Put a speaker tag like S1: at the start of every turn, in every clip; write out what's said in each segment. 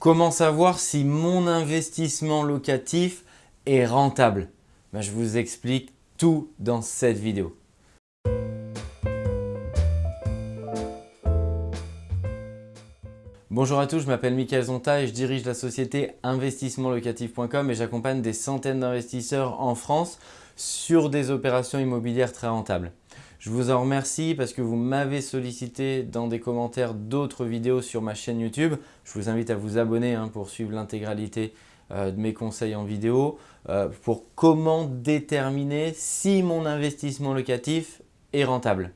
S1: Comment savoir si mon investissement locatif est rentable? Ben, Je vous explique tout dans cette vidéo. Bonjour à tous, je m'appelle Mickaël Zonta et je dirige la société investissementlocatif.com et j'accompagne des centaines d'investisseurs en France sur des opérations immobilières très rentables. Je vous en remercie parce que vous m'avez sollicité dans des commentaires d'autres vidéos sur ma chaîne YouTube. Je vous invite à vous abonner hein, pour suivre l'intégralité euh, de mes conseils en vidéo euh, pour comment déterminer si mon investissement locatif est rentable.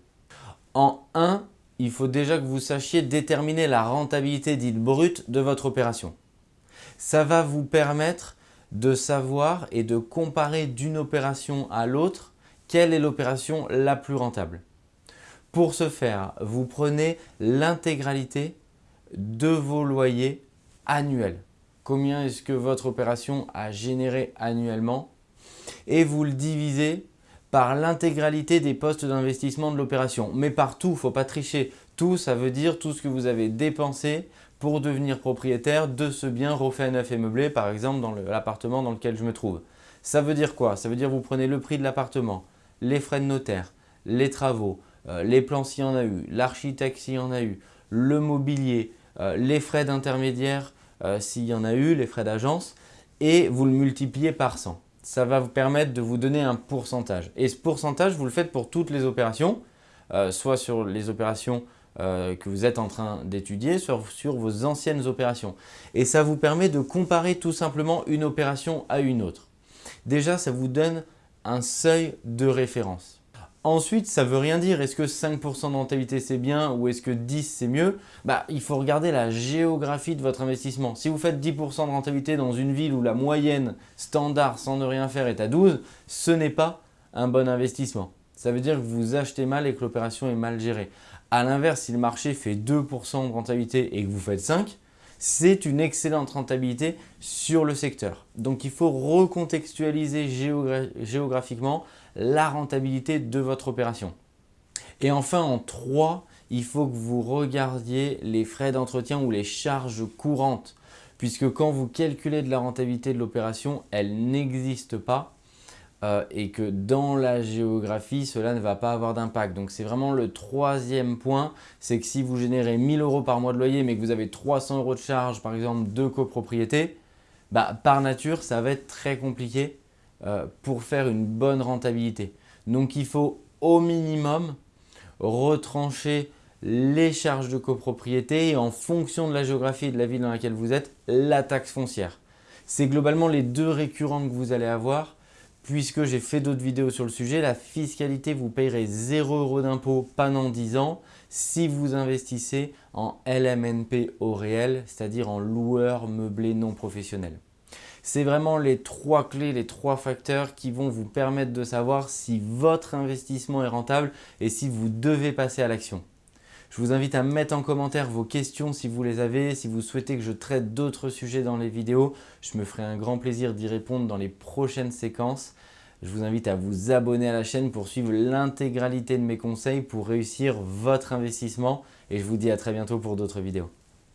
S1: En 1, il faut déjà que vous sachiez déterminer la rentabilité dite brute de votre opération. Ça va vous permettre de savoir et de comparer d'une opération à l'autre quelle est l'opération la plus rentable? Pour ce faire, vous prenez l'intégralité de vos loyers annuels. Combien est-ce que votre opération a généré annuellement? Et vous le divisez par l'intégralité des postes d'investissement de l'opération. Mais partout, il ne faut pas tricher. Tout, ça veut dire tout ce que vous avez dépensé pour devenir propriétaire de ce bien refait neuf et meublé, par exemple dans l'appartement dans lequel je me trouve. Ça veut dire quoi? Ça veut dire que vous prenez le prix de l'appartement, les frais de notaire, les travaux, euh, les plans s'il y en a eu, l'architecte s'il y en a eu, le mobilier, euh, les frais d'intermédiaire euh, s'il y en a eu, les frais d'agence et vous le multipliez par 100. Ça va vous permettre de vous donner un pourcentage. Et ce pourcentage, vous le faites pour toutes les opérations, soit sur les opérations que vous êtes en train d'étudier, soit sur vos anciennes opérations. Et ça vous permet de comparer tout simplement une opération à une autre. Déjà, ça vous donne un seuil de référence. Ensuite, ça ne veut rien dire. Est-ce que 5% de rentabilité c'est bien ou est-ce que 10 c'est mieux? Bah, Il faut regarder la géographie de votre investissement. Si vous faites 10% de rentabilité dans une ville où la moyenne standard sans ne rien faire est à 12, ce n'est pas un bon investissement. Ça veut dire que vous achetez mal et que l'opération est mal gérée. A l'inverse, si le marché fait 2% de rentabilité et que vous faites 5, c'est une excellente rentabilité sur le secteur. Donc il faut recontextualiser géographiquement la rentabilité de votre opération. Et enfin en 3, il faut que vous regardiez les frais d'entretien ou les charges courantes puisque quand vous calculez de la rentabilité de l'opération, elle n'existe pas euh, et que dans la géographie, cela ne va pas avoir d'impact. Donc, c'est vraiment le troisième point, c'est que si vous générez 1000 euros par mois de loyer, mais que vous avez 300 euros de charge, par exemple, de copropriété, bah, par nature, ça va être très compliqué euh, pour faire une bonne rentabilité. Donc, il faut au minimum retrancher les charges de copropriété et en fonction de la géographie et de la ville dans laquelle vous êtes, la taxe foncière. C'est globalement les deux récurrentes que vous allez avoir puisque j'ai fait d'autres vidéos sur le sujet, la fiscalité, vous payerez 0 euros d'impôt pendant 10 ans si vous investissez en LMNP au réel, c'est-à-dire en loueur meublé non professionnel. C'est vraiment les trois clés, les trois facteurs qui vont vous permettre de savoir si votre investissement est rentable et si vous devez passer à l'action. Je vous invite à mettre en commentaire vos questions si vous les avez. Si vous souhaitez que je traite d'autres sujets dans les vidéos, je me ferai un grand plaisir d'y répondre dans les prochaines séquences. Je vous invite à vous abonner à la chaîne pour suivre l'intégralité de mes conseils pour réussir votre investissement et je vous dis à très bientôt pour d'autres vidéos.